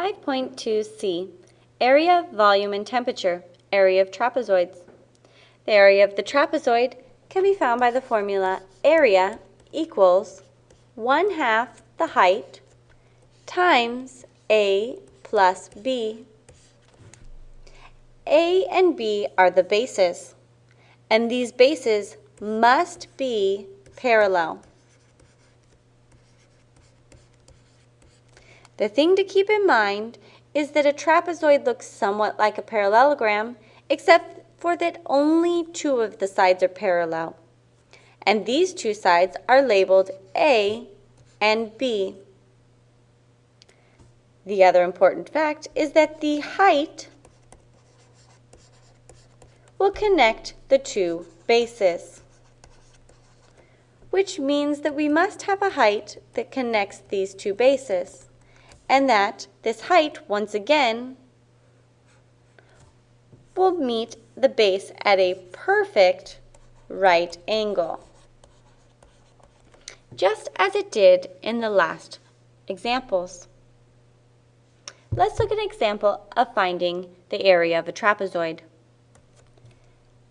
5.2c, area, volume, and temperature, area of trapezoids. The area of the trapezoid can be found by the formula area equals 1 half the height times A plus B. A and B are the bases, and these bases must be parallel. The thing to keep in mind is that a trapezoid looks somewhat like a parallelogram, except for that only two of the sides are parallel. And these two sides are labeled A and B. The other important fact is that the height will connect the two bases, which means that we must have a height that connects these two bases and that this height, once again, will meet the base at a perfect right angle, just as it did in the last examples. Let's look at an example of finding the area of a trapezoid.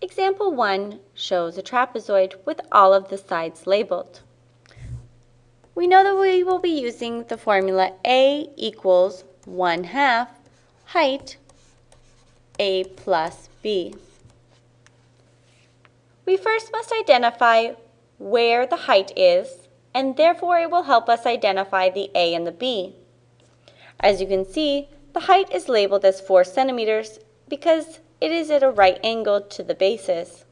Example 1 shows a trapezoid with all of the sides labeled we know that we will be using the formula A equals 1 half height A plus B. We first must identify where the height is, and therefore it will help us identify the A and the B. As you can see, the height is labeled as 4 centimeters because it is at a right angle to the bases.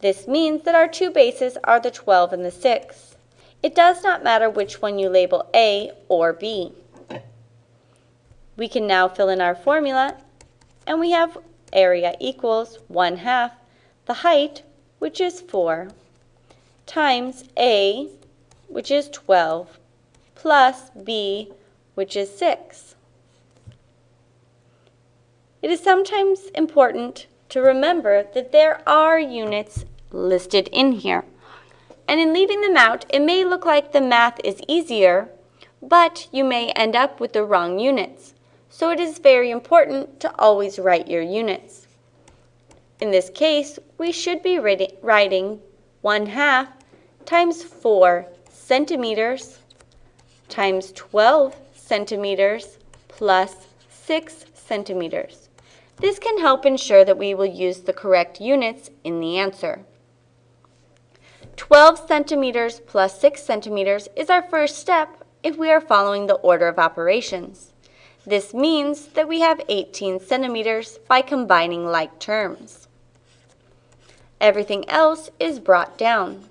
This means that our two bases are the 12 and the 6. It does not matter which one you label A or B. We can now fill in our formula, and we have area equals 1 half the height, which is 4, times A, which is 12, plus B, which is 6. It is sometimes important to remember that there are units listed in here. And in leaving them out, it may look like the math is easier, but you may end up with the wrong units. So it is very important to always write your units. In this case, we should be writing 1 half times 4 centimeters times 12 centimeters plus 6 centimeters. This can help ensure that we will use the correct units in the answer. 12 centimeters plus 6 centimeters is our first step if we are following the order of operations. This means that we have 18 centimeters by combining like terms. Everything else is brought down.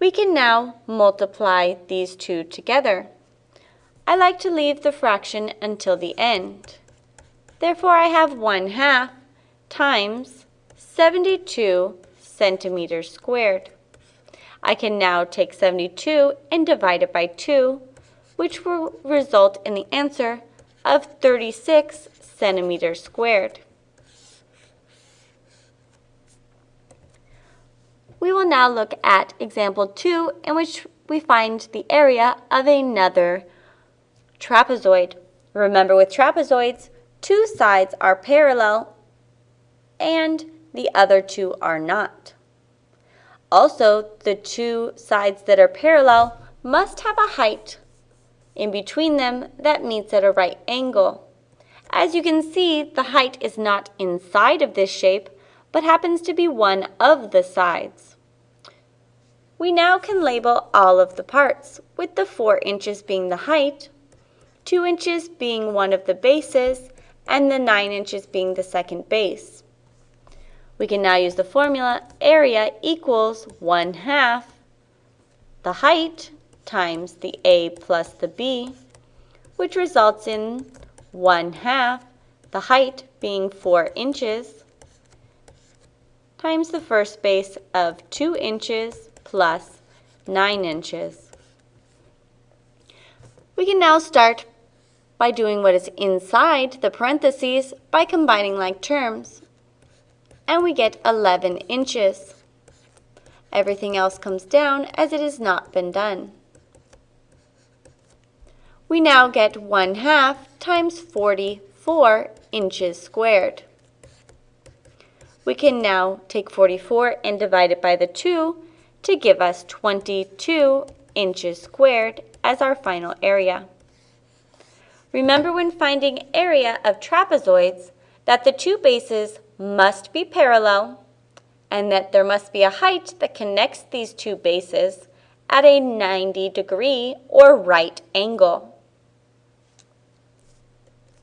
We can now multiply these two together. I like to leave the fraction until the end. Therefore, I have 1 half times 72 centimeters squared. I can now take 72 and divide it by 2, which will result in the answer of 36 centimeters squared. We will now look at example 2 in which we find the area of another trapezoid. Remember with trapezoids, two sides are parallel and the other two are not. Also, the two sides that are parallel must have a height in between them that meets at a right angle. As you can see, the height is not inside of this shape, but happens to be one of the sides. We now can label all of the parts, with the 4 inches being the height, 2 inches being one of the bases, and the 9 inches being the second base. We can now use the formula area equals 1 half the height times the A plus the B, which results in 1 half the height being 4 inches times the first base of 2 inches plus 9 inches. We can now start by doing what is inside the parentheses by combining like terms. And we get 11 inches. Everything else comes down as it has not been done. We now get 1 half times 44 inches squared. We can now take 44 and divide it by the 2 to give us 22 inches squared as our final area. Remember when finding area of trapezoids that the two bases must be parallel and that there must be a height that connects these two bases at a 90 degree or right angle.